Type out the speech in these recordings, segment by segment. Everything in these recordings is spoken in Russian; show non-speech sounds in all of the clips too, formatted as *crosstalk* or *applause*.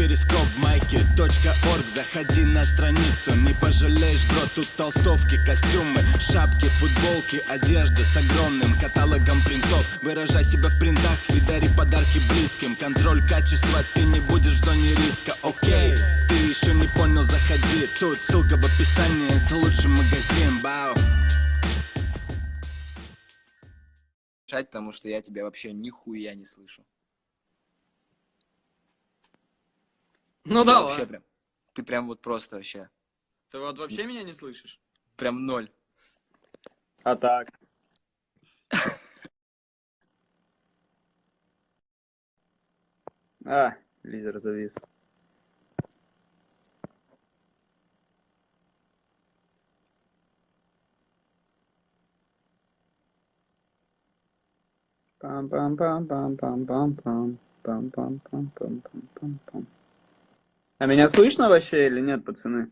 перископ майки .орг. Заходи на страницу, не пожалеешь, бро Тут толстовки, костюмы, шапки, футболки Одежда с огромным каталогом принтов. Выражай себя в принтах и дари подарки близким. Контроль качества, ты не будешь в зоне риска, окей Ты еще не понял, заходи. Тут ссылка в описании, это лучший магазин, бау потому что я тебя вообще нихуя не слышу. Ну да. Вообще прям. Ты прям вот просто вообще. Ты вот вообще меня не слышишь? Прям ноль. А так. А, лидер завис. пам пам А меня слышно вообще или нет, пацаны?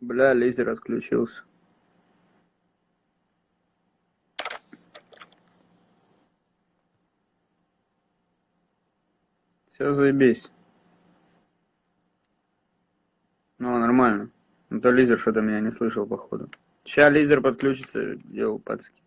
Бля, лизер отключился. Все, заебись. Ну, нормально. Ну, то лизер что-то меня не слышал, походу. Сейчас лизер подключится, йоу, пацки.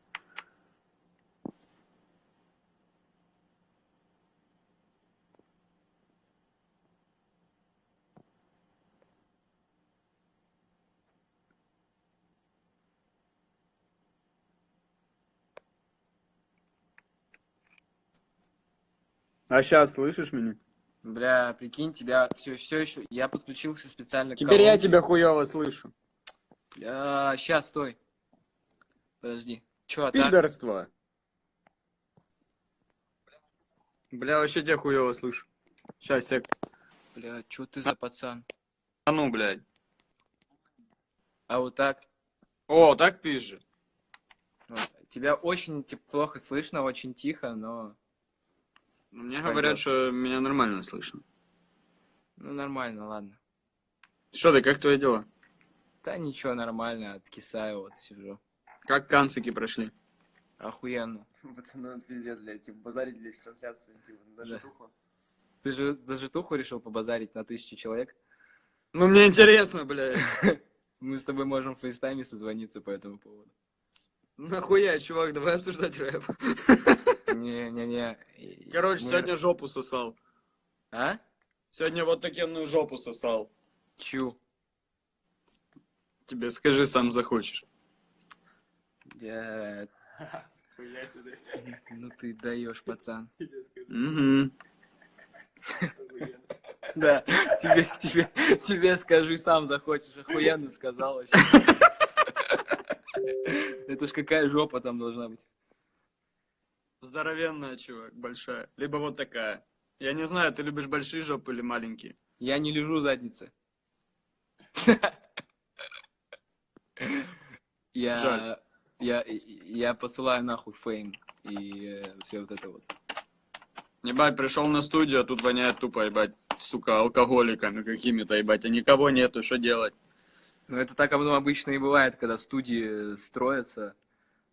А сейчас слышишь меня? Бля, прикинь, тебя все, все еще. Я подключился специально к Теперь я тебя хуево слышу. Бля, сейчас, стой. Подожди. Че, а так? Пидорство. Бля, вообще тебя хуево слышу. Сейчас, сек. Бля, что ты за пацан? А ну, блядь. А вот так? О, так пизже. Ну, тебя очень типа, плохо слышно, очень тихо, но... Ну, Мне Пойдёт. говорят, что меня нормально слышно. Ну, нормально, ладно. Что ты, как твои дела? Да ничего, нормально, откисаю, вот сижу. Как канцики прошли? Охуенно. Пацаны, пиздец, блядь, типа, базарить, блядь, трансляции, типа, даже Да. тухло. Ты же даже туху решил побазарить на тысячу человек? Ну, мне интересно, блядь. *laughs* Мы с тобой можем в фейстайме созвониться по этому поводу. Нахуя, чувак, давай обсуждать рэп. Не-не-не. Короче, Мы- сегодня жопу сосал. А? Сегодня вот такенную жопу сосал. Чу. Тебе скажи, сам захочешь. Я... Ну ты даешь, пацан. Угу. *laughs* Да, тебе, тебе, тебе скажи, сам захочешь. Охуенно сказал вообще. *laughs* Это ж какая жопа там должна быть. Здоровенная, чувак, большая. Либо вот такая. Я не знаю, ты любишь большие жопы или маленькие? Я не лежу задницы. *laughs* Я, я, я посылаю нахуй фейм и все вот это вот. Ебать, пришел на студию, а тут воняет тупо, ебать, сука, алкоголиками какими-то, ебать, а никого нету, что делать? Ну это так обычно и бывает, когда студии строятся.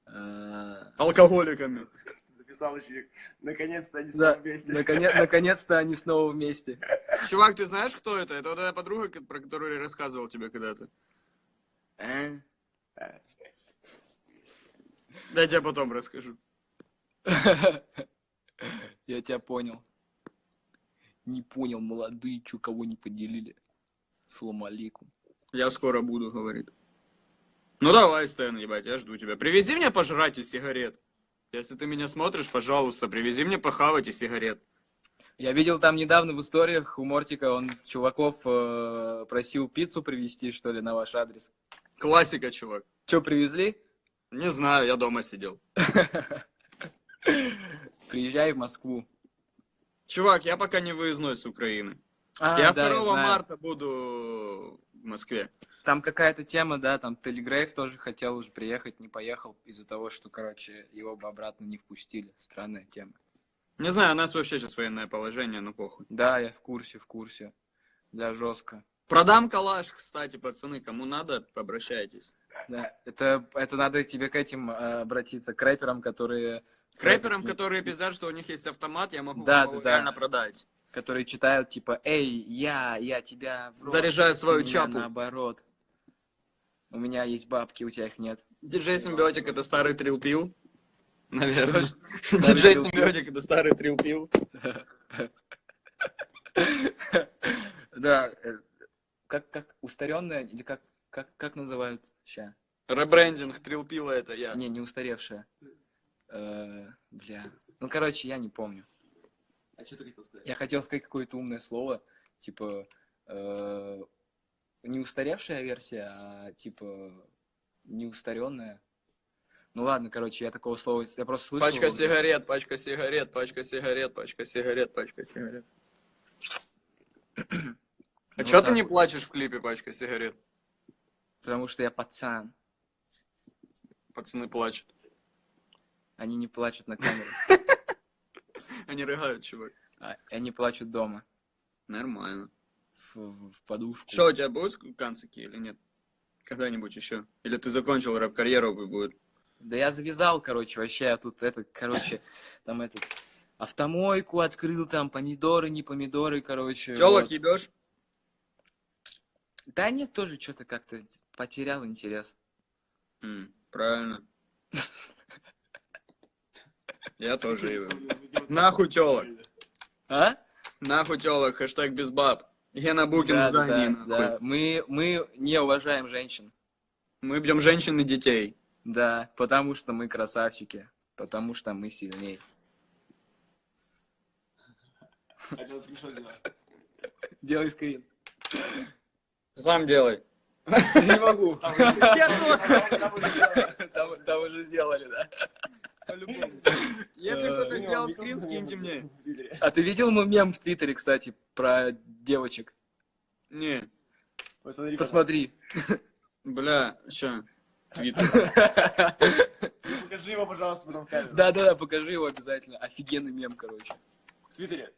Э, Алкоголиками. Записал ученик. Наконец-то они Да, снова вместе. наконец- *laughs* наконец-то они снова вместе. Чувак, ты знаешь, кто это? Это вот эта подруга, про которую я рассказывал тебе когда-то. Э? Да я тебе потом расскажу. *laughs* Я тебя понял. Не понял, молодые, чё кого не поделили. Салам алейкум. Я скоро буду, говорит. Ну давай, Стэн, ебать, я жду тебя. Привези мне пожрать и сигарет. Если ты меня смотришь, пожалуйста, привези мне похавать и сигарет. Я видел там недавно в историях у Мортика, он чуваков э, просил пиццу привезти, что ли, на ваш адрес. Классика, чувак. Че, привезли? Не знаю, я дома сидел. *laughs* Приезжай в Москву. Чувак, я пока не выездной с Украины. А, я да, 2 знаю. марта буду в Москве. Там какая-то тема, да, там Телегрейв тоже хотел уже приехать, не поехал из-за того, что, короче, его бы обратно не впустили. Странная тема. Не знаю, у нас вообще сейчас военное положение, ну похуй. Да, я в курсе, в курсе. Для жестко. Продам калаш, кстати, пацаны, кому надо, обращайтесь. Да, это, это надо тебе к этим э, обратиться, к рэперам, которые... К рэперам, которые пиздят, что у них есть автомат, я могу Да, да, да. реально продать. Которые читают, типа, эй, я, я тебя... рот, Заряжаю свою чапу. наоборот. У меня есть бабки, у тебя их нет. Диджей Симбиотик это старый трилпил. Наверное. Диджей? Симбиотик это старый трилпил. *laughs* Да, э, как, как устаренная, или как, как, как называют ща? Ребрендинг трилпила это я. Не, не устаревшая. Э, бля. Ну, короче, я не помню. А что ты хотел сказать? Я хотел сказать какое-то умное слово, типа э, не устаревшая версия, а типа не устаренная. Ну ладно, короче, я такого слова, я просто слышал. Пачка его. сигарет, пачка сигарет, пачка сигарет, пачка сигарет, пачка сигарет. *clears throat* А Ну, чё вот ты не вот. плачешь в клипе пачка сигарет? Потому что я пацан. Пацаны плачут. Они не плачут на камеру, Они рыгают, чувак. а они плачут дома, Нормально. в, в подушку. Что, у тебя будут канцики или нет? Когда-нибудь еще? Или ты закончил рэп-карьеру и будет? Да я завязал, короче, вообще, я тут это, короче, там этот автомойку открыл, там помидоры, не помидоры, короче. Телок вот. ебешь? Да нет, тоже что-то как-то потерял интерес. М, Правильно. Я тоже ебу. Нахуй телок. А? Нахуй телок, хэштег без баб. Гена Букин Да, здании, да, да. Мы, мы не уважаем женщин. Мы бьем женщин и детей. Да, потому что мы красавчики. Потому что мы сильнее. Хотел скриншот сделать. Делай скрин. Сам делай. *laughs* Не могу. Я Там, там уже сделали, да. *laughs* Если Э, кто-то сделал скрин, скиньте мне. А ты видел мой мем в Твиттере, кстати, про девочек? Не. Посмотри, Посмотри. *laughs* Бля, чё? Твиттер. *laughs* Покажи его, пожалуйста, потом в камеру. Да-да-да, покажи его обязательно. Офигенный мем, короче. В Твиттере.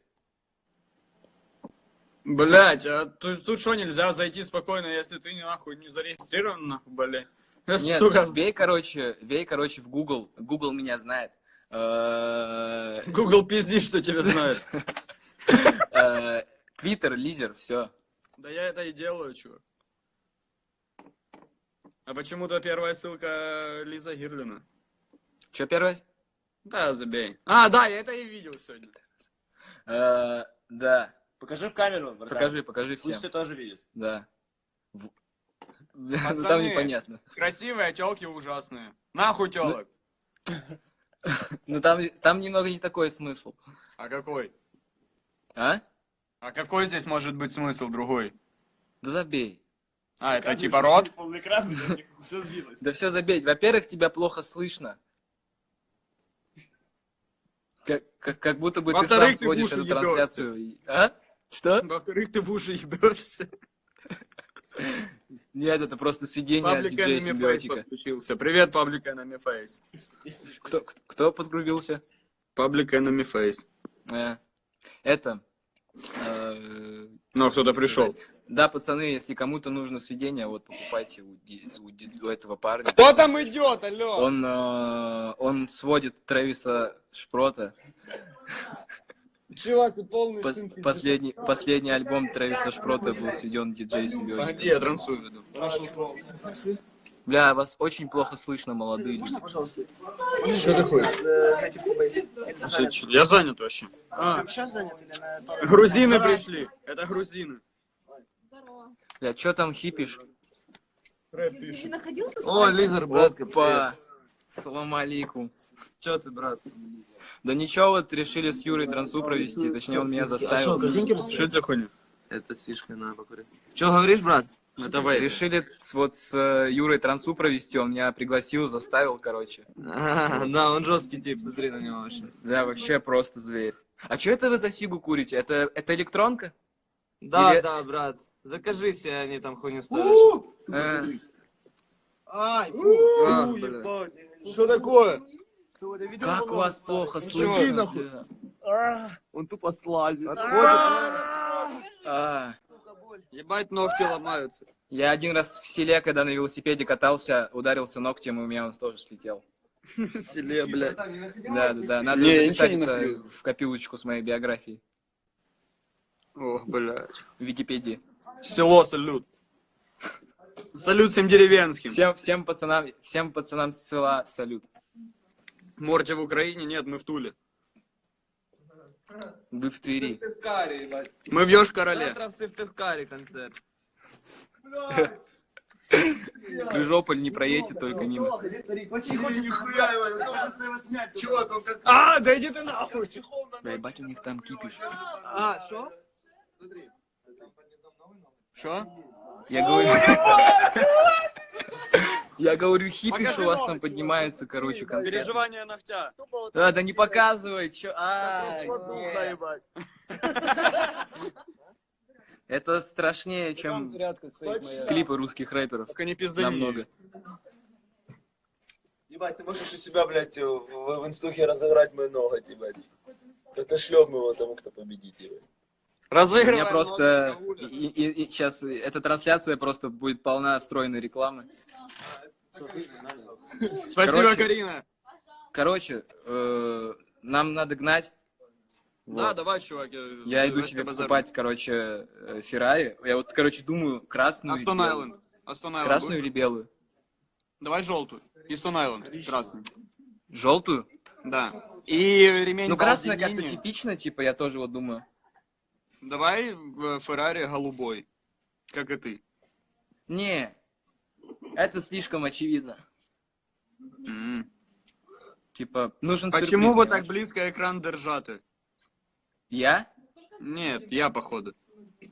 Блять, а тут, тут что, нельзя зайти спокойно, если ты нахуй не зарегистрирован, нахуй, блядь? Нет, Сука, вей, короче, вей, короче, в Google. Google меня знает. Э, Google пизди, что тебя знает. *laughs* э, Твиттер, лизер, все. Да я это и делаю, чувак. А почему-то первая ссылка Лиза Гирлина. Че первое? Да, забей. А, да, я это и видел сегодня. Э, Да. Покажи в камеру, братан. Покажи, покажи Пусть все всем. тоже видят. Да. Ну Пацаны. там непонятно. Красивые, а телки ужасные. Нахуй телок. *laughs* Ну там, там немного не такой смысл. А какой? А? А какой здесь может быть смысл другой? Да забей. А, это типа рот? *laughs* Да все забей. Во-первых, тебя плохо слышно. Как, как, как будто бы ты сам сводишь эту трансляцию. А? Что? Во-вторых, ты в уши ебешься. *laughs* Нет, это просто сведение от диджея симбиотика. подключился. Привет, Паблик Enemy Face. Кто, кто- кто подгрубился? Паблик Enemy Face. Э, Это. э, Ну, кто-то пришел. Да, пацаны, если кому-то нужно сведение, вот покупайте у, у у этого парня. Кто там идет, алло? Он, э, он сводит Трэвиса Шпрота. Чувак, ты полный Пос- сын последний, последний альбом Трэвиса Шпрота был сведен диджей Симбиотик. я трансую веду. Бля, вас очень плохо слышно, молодые люди. пожалуйста, Что такое? э, зайти в Кубейс. Это занят. Я занят вообще. А, Прям сейчас занят или на пару? грузины пришли. Это грузины. Бля, чё там хипишь? Рэп Ты пишет. О, Лизер, брат, Опа! Салам алейкум. Че ты, брат? Да ничего, вот решили с Юрой трансу провести, точнее он меня заставил. Что это за хуйня? Это сишка на покурить. Че говоришь, брат? Это вейп. Решили вот с э, Юрой трансу провести, он меня пригласил, заставил, короче. А, да, он жесткий тип, смотри на него вообще. Да, вообще просто зверь. А что это вы за сигу курите? Это, это электронка? Да, Или- да, брат. Закажи себе, они там хуйню ставят. Э, Ай, фу. А, бля. Что такое? Как вас плохо слышно? А, Он тупо слазит. А, Сука, Ебать, ногти ломаются. Я один раз в селе, когда на велосипеде катался, ударился ногтем, и у меня он тоже слетел. *laughs* В селе, блядь. Да, да, да. Надо записать в копилочку с моей биографией Ох, блядь. в Википедии. Село, салют. Салют всем деревенским. Всем, всем пацанам, всем пацанам села салют. Морти в Украине? Нет, мы в Туле. Вы в Твери. Мы в Ёж-Короле. Завтра в Сыктывкаре концерт. *laughs* Крыжополь не проедете только мимо. А, да иди ты нахуй. Да ебать, у них там кипиш. А? Смотри. Что? Я говорю... Я говорю, хипиш Покажи у вас там поднимается, короче, конкретно. Переживание ногтя. Да, да не показывай, чё... А. *laughs* Это страшнее, чем клипы русских рэперов. Только не пизда Намного. Ебать, ты можешь у себя, блядь, в, в, в инстухе разыграть мой ноготь, ебать. Это шлем его тому, кто победит, ебать. У Разыгрывай. меня просто... И, и- и сейчас эта трансляция просто будет полна встроенной рекламы. Спасибо, Короче, Карина. Короче, э, нам надо гнать. Да, Вот. давай, чувак. Я иду себе покупать, короче, э, Феррари. Я вот, короче, думаю, красную или Астон белую. Айленд. Астон Айленд. Красную будет? или белую? Давай желтую. И Стон Айленд. Красный. Желтую? Да. И ремень Ну, красная как-то типично, типа, я тоже вот думаю. Давай в Феррари голубой. Как и ты. Не, это слишком очевидно. М. Типа, нужен Почему сюрприз, вы так близко экран держати? Я? Нет, я походу.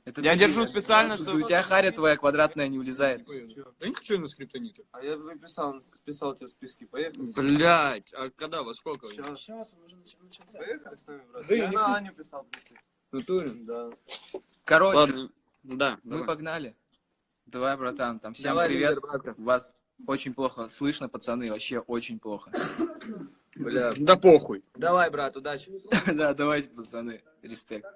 Это Я ты- держу специально, У чтобы... тебя харя твоя квадратная не улезает. Я не хочу на скриптоните. А я выписал, списал тебе в списке. Поехали. Блять, а когда, во сколько? Сейчас. Сейчас, уже начался. Поехали с нами, брат. Да Я не на Аню писал. просил. Натурин? Да. Короче, Ладно. Да, мы давай. погнали. Давай, братан, там всем Давай, привет. братка. Вас очень плохо слышно, пацаны, вообще очень плохо. Бля. Да похуй. Давай, брат, удачи. *laughs* Да, давайте, пацаны, респект.